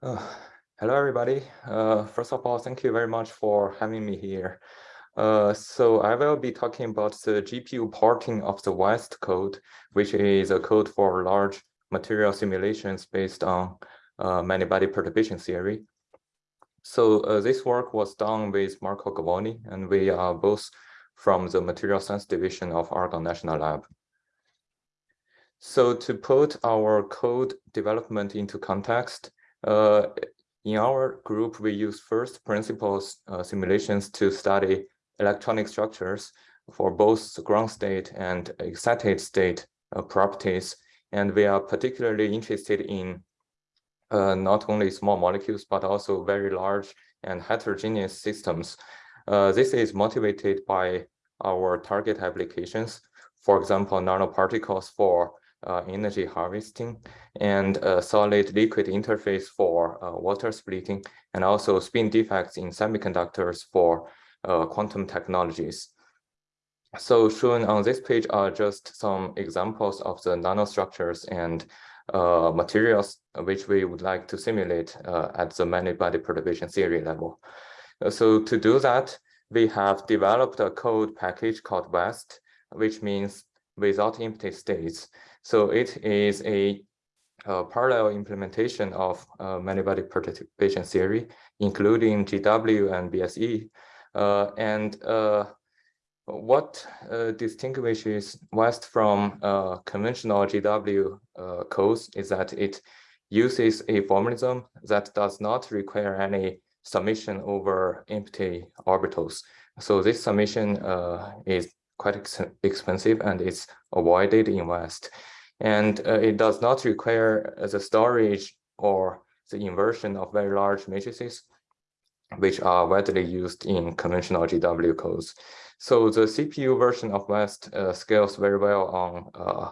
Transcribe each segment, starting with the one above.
Uh, hello, everybody. Uh, first of all, thank you very much for having me here. Uh, so I will be talking about the GPU porting of the WEST code, which is a code for large material simulations based on uh, many-body perturbation theory. So uh, this work was done with Marco Govoni, and we are both from the Material Science Division of Argonne National Lab. So to put our code development into context, in our group, we use first principles uh, simulations to study electronic structures for both ground state and excited state uh, properties. And we are particularly interested in uh, not only small molecules, but also very large and heterogeneous systems. Uh, this is motivated by our target applications, for example, nanoparticles for uh, energy harvesting and a solid liquid interface for uh, water splitting and also spin defects in semiconductors for uh, quantum technologies. So shown on this page are just some examples of the nanostructures and uh, materials which we would like to simulate uh, at the many-body perturbation theory level. Uh, so to do that, we have developed a code package called WEST, which means without empty states. So it is a, a parallel implementation of uh, many-body perturbation theory, including GW and BSE. Uh, and uh, what uh, distinguishes West from uh, conventional GW uh, codes is that it uses a formalism that does not require any summation over empty orbitals. So this summation is quite ex expensive and it's avoided in West. And uh, it does not require the storage or the inversion of very large matrices, which are widely used in conventional GW codes. So the CPU version of West uh, scales very well on uh,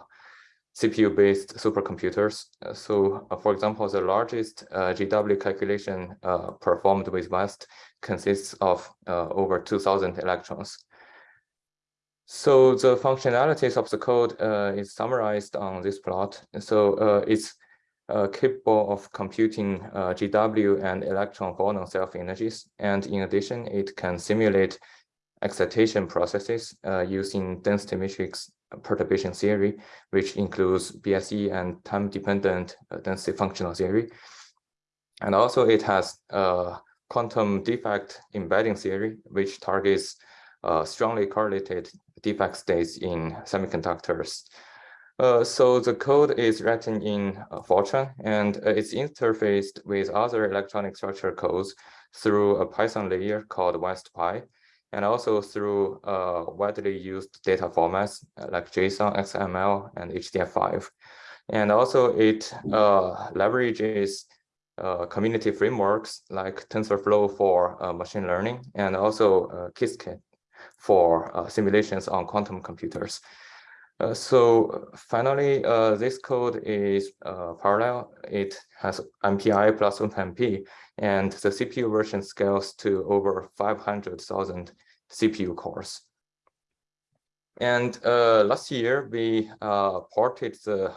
CPU-based supercomputers. Uh, so, uh, for example, the largest uh, GW calculation performed with West consists of over 2,000 electrons. So the functionalities of the code uh, is summarized on this plot. So uh, it's uh, capable of computing uh, GW and electron phonon self-energies. And in addition, it can simulate excitation processes uh, using density matrix perturbation theory, which includes BSE and time-dependent uh, density functional theory. And also it has quantum defect embedding theory, which targets strongly correlated defect states in semiconductors. Uh, so the code is written in uh, Fortran and uh, it's interfaced with other electronic structure codes through a Python layer called WestPy and also through uh, widely used data formats uh, like JSON, XML, and HDF5. And also it uh, leverages community frameworks like TensorFlow for machine learning and also Qiskit for uh, simulations on quantum computers. Uh, so finally, uh, this code is uh, parallel. It has MPI plus OpenMP, and the CPU version scales to over 500,000 CPU cores. And uh, last year, we uh, ported the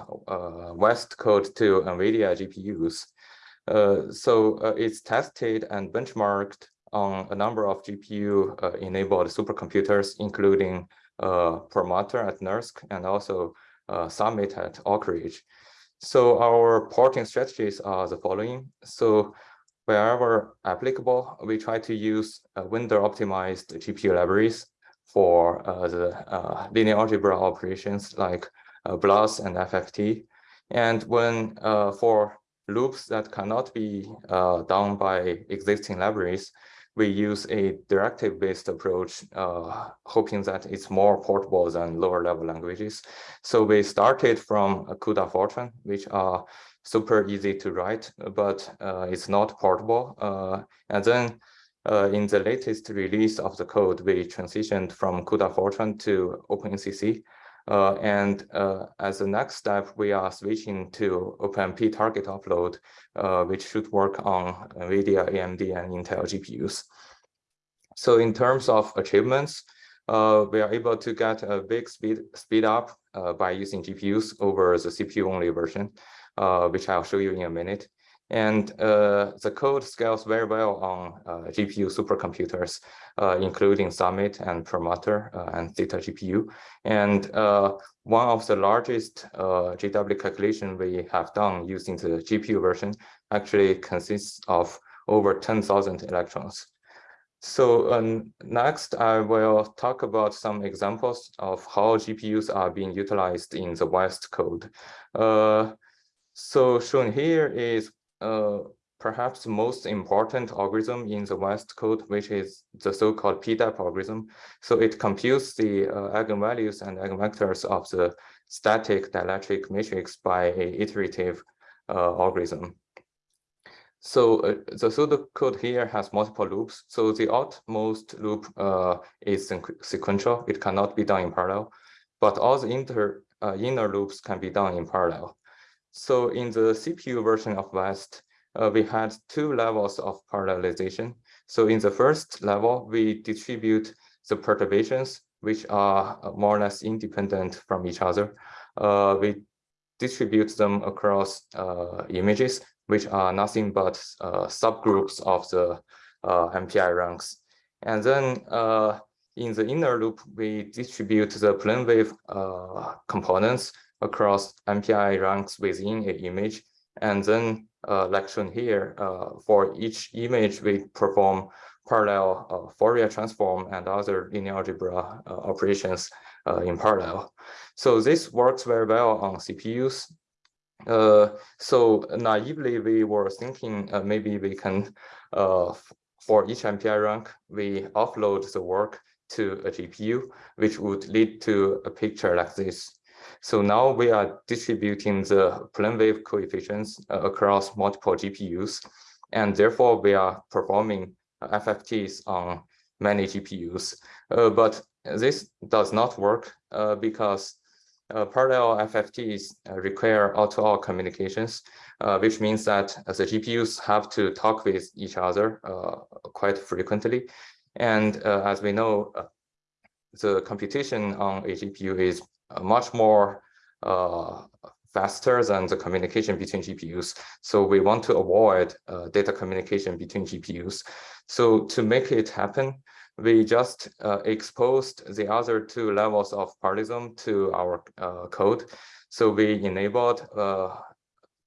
West code to NVIDIA GPUs. so it's tested and benchmarked on a number of GPU-enabled uh, supercomputers, including uh, Perlmutter at NERSC and also uh, Summit at Oak Ridge. So our porting strategies are the following. So wherever applicable, we try to use vendor-optimized GPU libraries for uh, the uh, linear algebra operations like uh, BLAS and FFT. And when for loops that cannot be done by existing libraries, we use a directive-based approach, uh, hoping that it's more portable than lower-level languages. So we started from CUDA Fortran, which are super easy to write, but uh, it's not portable. Uh, and then uh, in the latest release of the code, we transitioned from CUDA Fortran to OpenACC. Uh, and uh, as the next step, we are switching to OpenMP target offload, uh, which should work on NVIDIA, AMD, and Intel GPUs. So in terms of achievements, uh, we are able to get a big speed, speed up uh, by using GPUs over the CPU-only version, uh, which I'll show you in a minute. And uh, the code scales very well on uh, GPU supercomputers, uh, including Summit and Perlmutter uh, and Theta GPU. And uh, one of the largest uh, GW calculation we have done using the GPU version actually consists of over 10,000 electrons. So um, next, I will talk about some examples of how GPUs are being utilized in the West code. Uh, so shown here is uh, perhaps the most important algorithm in the West code, which is the so-called PDEP algorithm. So it computes the uh, eigenvalues and eigenvectors of the static dielectric matrix by a iterative uh, algorithm. So uh, the pseudocode here has multiple loops. So the outmost loop uh, is sequential. It cannot be done in parallel, but all the inter, uh, inner loops can be done in parallel. So in the CPU version of West, uh, we had two levels of parallelization. So in the first level, we distribute the perturbations, which are uh, more or less independent from each other. Uh, we distribute them across images which are nothing but uh, subgroups of the uh, MPI ranks. And then uh, in the inner loop, we distribute the plane wave components across MPI ranks within an image. And then, uh, like shown here, uh, for each image, we perform parallel uh, Fourier transform and other linear algebra operations in parallel. So this works very well on CPUs uh, so naively, we were thinking uh, maybe we can, uh, for each MPI rank, we offload the work to a GPU, which would lead to a picture like this. So now we are distributing the plane wave coefficients uh, across multiple GPUs, and therefore we are performing FFTs on many GPUs. Uh, but this does not work uh, because uh, parallel FFTs require all-to-all -all communications, uh, which means that the GPUs have to talk with each other uh, quite frequently. And as we know, the computation on a GPU is much more faster than the communication between GPUs. So we want to avoid data communication between GPUs. So to make it happen, we just uh, exposed the other two levels of parallelism to our uh, code. So we enabled uh,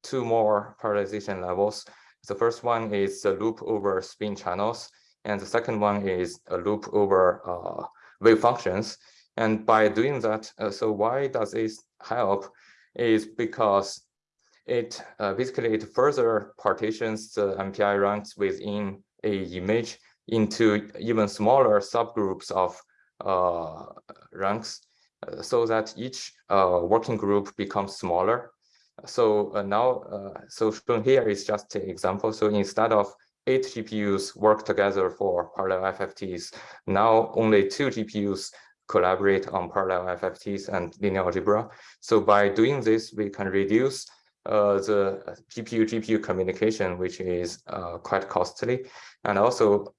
two more parallelization levels. The first one is a loop over spin channels, and the second one is a loop over uh, wave functions. And by doing that, uh, so why does this help? Is because it uh, basically it further partitions the MPI ranks within a image into even smaller subgroups of uh, ranks uh, so that each uh, working group becomes smaller. So uh, now, so shown here is just an example. So instead of eight GPUs work together for parallel FFTs, now only two GPUs collaborate on parallel FFTs and linear algebra. So by doing this, we can reduce uh, the GPU-GPU communication, which is uh, quite costly, and also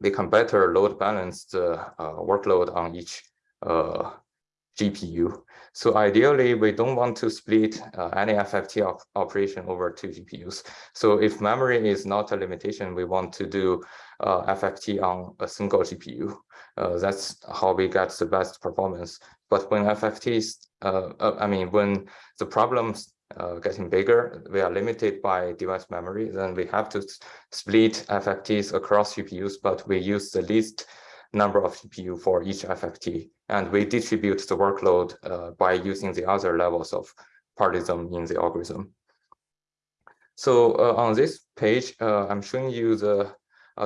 they can better load balance the uh, workload on each uh, GPU. So ideally, we don't want to split uh, any FFT op operation over two GPUs. So if memory is not a limitation, we want to do uh, FFT on a single GPU. Uh, that's how we get the best performance. But when FFTs, uh, I mean, when the problems uh, getting bigger, we are limited by device memory, then we have to split FFTs across GPUs, but we use the least number of GPU for each FFT, and we distribute the workload uh, by using the other levels of parallelism in the algorithm. So uh, on this page, uh, I'm showing you the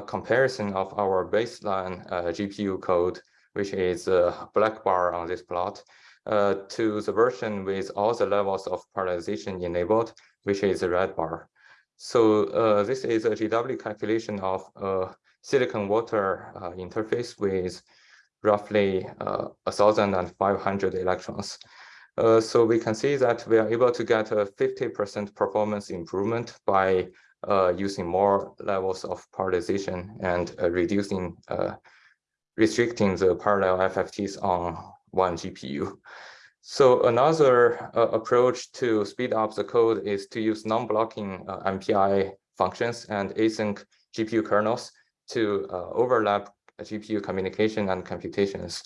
comparison of our baseline uh, GPU code, which is a black bar on this plot, uh, to the version with all the levels of parallelization enabled, which is the red bar. So uh, this is a GW calculation of a silicon water uh, interface with roughly uh, 1,500 electrons. Uh, so we can see that we are able to get a 50% performance improvement by uh, using more levels of parallelization and uh, reducing, restricting the parallel FFTs on one GPU. So another uh, approach to speed up the code is to use non-blocking uh, MPI functions and async GPU kernels to uh, overlap GPU communication and computations.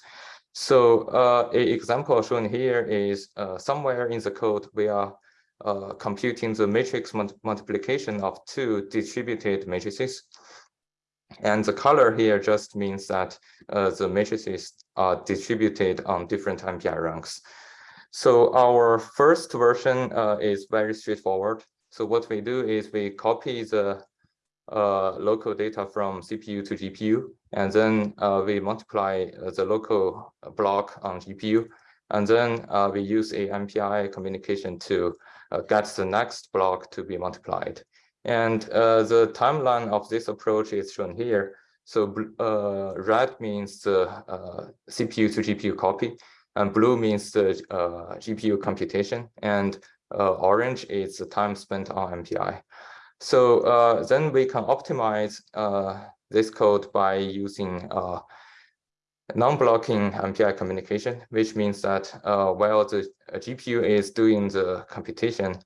So uh, example shown here is uh, somewhere in the code we are uh, computing the matrix multiplication of two distributed matrices. And the color here just means that uh, the matrices are distributed on different MPI ranks. So our first version uh, is very straightforward. So what we do is we copy the uh, local data from CPU to GPU, and then uh, we multiply uh, the local block on GPU, and then uh, we use a MPI communication to uh, get the next block to be multiplied. And uh, the timeline of this approach is shown here. So red means the CPU to GPU copy, and blue means the GPU computation, and orange is the time spent on MPI. So uh, then we can optimize this code by using non-blocking MPI communication, which means that while the GPU is doing the computation,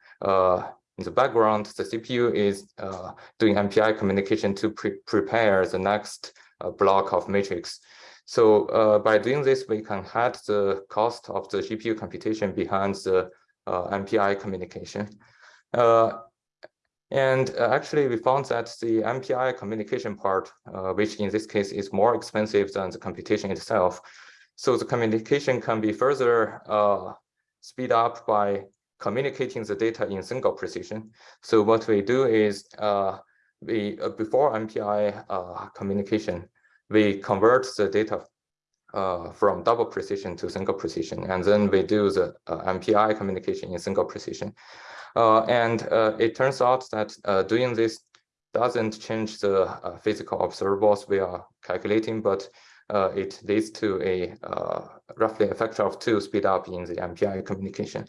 in the background, the CPU is uh, doing MPI communication to pre prepare the next uh, block of matrix. So uh, by doing this, we can hide the cost of the GPU computation behind the uh, MPI communication. Uh, and uh, actually, we found that the MPI communication part, which in this case is more expensive than the computation itself. So the communication can be further speed up by communicating the data in single precision. So what we do is uh, we uh, before MPI uh, communication, we convert the data uh, from double precision to single precision, and then we do the uh, MPI communication in single precision. Uh, and it turns out that doing this doesn't change the physical observables we are calculating, but it leads to a roughly a factor of two speed up in the MPI communication.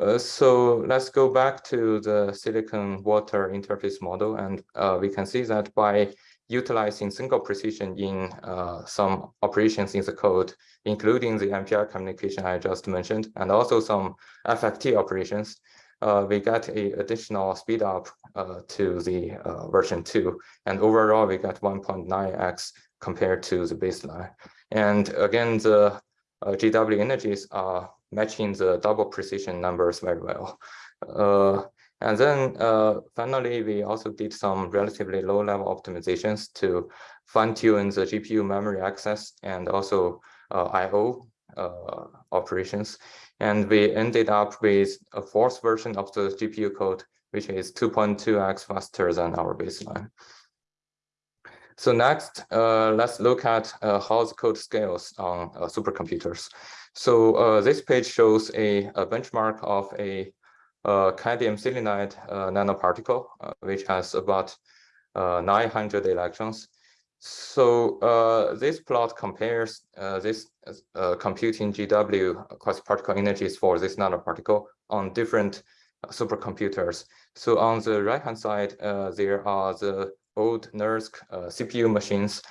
Uh, so let's go back to the silicon water interface model, and uh, we can see that by utilizing single precision in uh, some operations in the code, including the MPI communication I just mentioned, and also some FFT operations, uh, we got a additional speed up uh, to the version 2. And overall, we got 1.9x compared to the baseline. And again, the GW energies are matching the double precision numbers very well. Uh, and then uh, finally, we also did some relatively low level optimizations to fine tune the GPU memory access and also uh, IO uh, operations. And we ended up with a fourth version of the GPU code, which is 2.2x faster than our baseline. So next, uh, let's look at uh, how the code scales on uh, supercomputers. So uh, this page shows a, a benchmark of a, cadmium selenide uh, nanoparticle, uh, which has about uh, 900 electrons. So uh, this plot compares uh, this computing GW quasi-particle energies for this nanoparticle on different supercomputers. So on the right-hand side, there are the old NERSC CPU machines,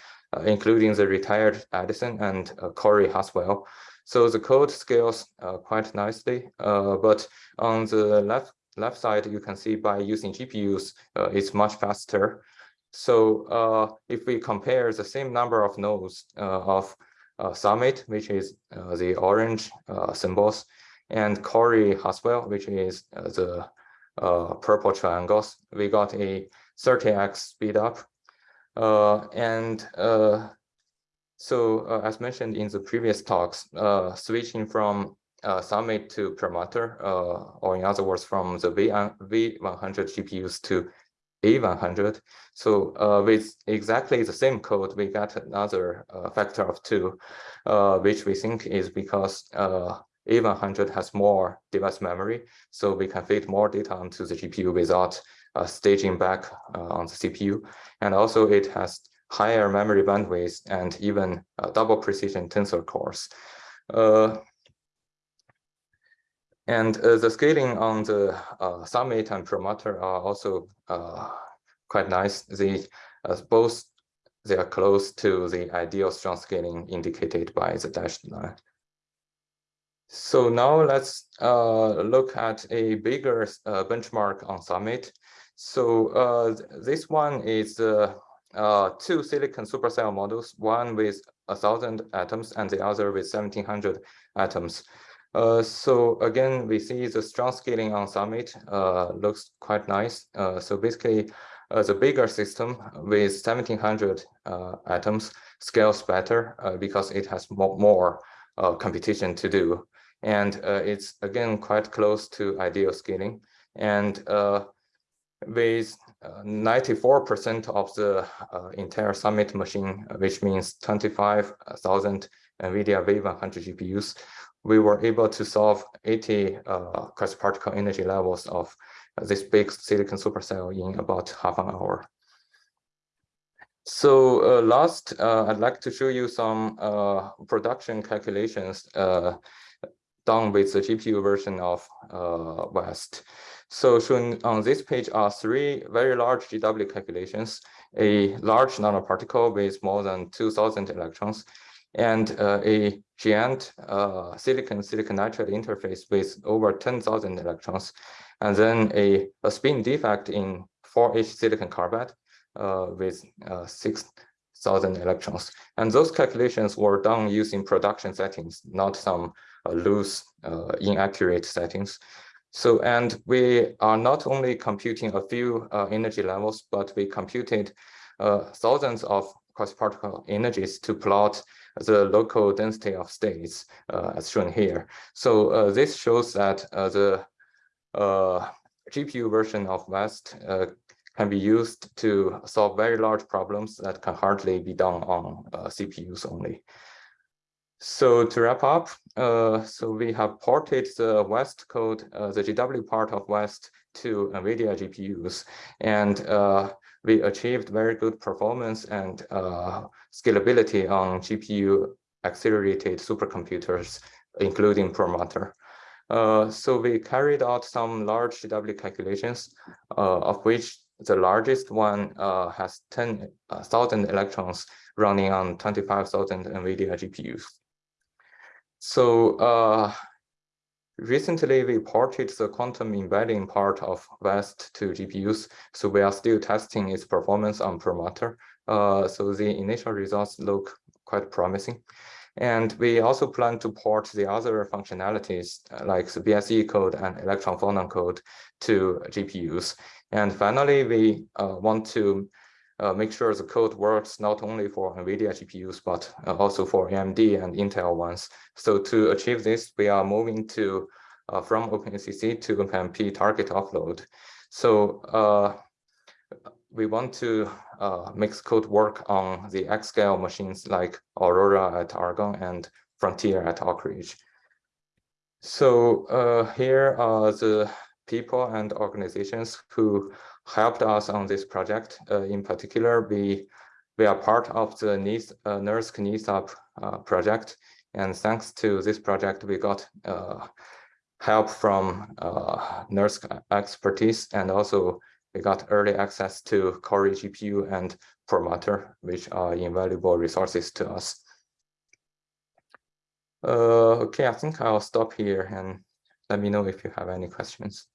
including the retired Edison and Cori Haswell. So the code scales uh, quite nicely, uh, but on the left left side, you can see by using GPUs, uh, it's much faster. So uh, if we compare the same number of nodes uh, of uh, Summit, which is the orange symbols, and Cori Haswell, which is the purple triangles, we got a 30x speed up. and so uh, as mentioned in the previous talks, uh, switching from uh, Summit to Perlmutter, uh, or in other words, from the v, V100 GPUs to A100. So uh, with exactly the same code, we got another uh, factor of two, which we think is because A100 has more device memory, so we can fit more data onto the GPU without staging back on the CPU. And also it has higher memory bandwidth and even uh, double precision tensor cores. And uh, the scaling on the uh, Summit and Perlmutter are also uh, quite nice. They both they are close to the ideal strong scaling indicated by the dashed line. So now let's uh, look at a bigger uh, benchmark on Summit. So uh, this one is two silicon supercell models, one with a thousand atoms and the other with 1700 atoms. Uh, so again, we see the strong scaling on Summit looks quite nice. so basically, the bigger system with 1700 atoms scales better because it has more, computation to do and uh, it's again quite close to ideal scaling. And uh, with 94% uh, of the uh, entire Summit machine, which means 25,000 NVIDIA V100 GPUs, we were able to solve 80 uh, particle energy levels of this big silicon supercell in about half an hour. So uh, last, uh, I'd like to show you some uh, production calculations done with the GPU version of uh, West. So shown on this page are three very large GW calculations, a large nanoparticle with more than 2000 electrons, and uh, a giant uh, silicon silicon nitride interface with over 10,000 electrons, and then a, a, spin defect in 4H silicon carbide uh, with uh, 6,000 electrons. And those calculations were done using production settings, not some uh, loose, uh, inaccurate settings. So, and we are not only computing a few uh, energy levels, but we computed thousands of quasi-particle energies to plot the local density of states uh, as shown here. So uh, this shows that uh, the GPU version of West can be used to solve very large problems that can hardly be done on CPUs only. So to wrap up, uh, so we have ported the West code, uh, the GW part of West to NVIDIA GPUs, and uh, we achieved very good performance and uh, scalability on GPU accelerated supercomputers, including Perlmutter. Uh, so we carried out some large GW calculations, uh, of which the largest one has 10,000 electrons running on 25,000 NVIDIA GPUs. So uh, recently we ported the quantum embedding part of West to GPUs. So we are still testing its performance on Perlmutter. Uh, so the initial results look quite promising. And we also plan to port the other functionalities uh, like the BSE code and electron phonon code to GPUs. And finally, we uh, want to uh, make sure the code works not only for NVIDIA GPUs, but uh, also for AMD and Intel ones. So to achieve this, we are moving to uh, from OpenACC to OpenMP target offload. So uh, we want to uh, make code work on the exascale machines like Aurora at Argonne and Frontier at Oak Ridge. So uh, here are the people and organizations who helped us on this project. Uh, in particular, we we are part of the NIS, NERSC uh, project. And thanks to this project, we got uh, help from uh, NERSC expertise and also we got early access to Cori GPU and Perlmutter, which are invaluable resources to us. Uh, okay, I think I'll stop here and let me know if you have any questions.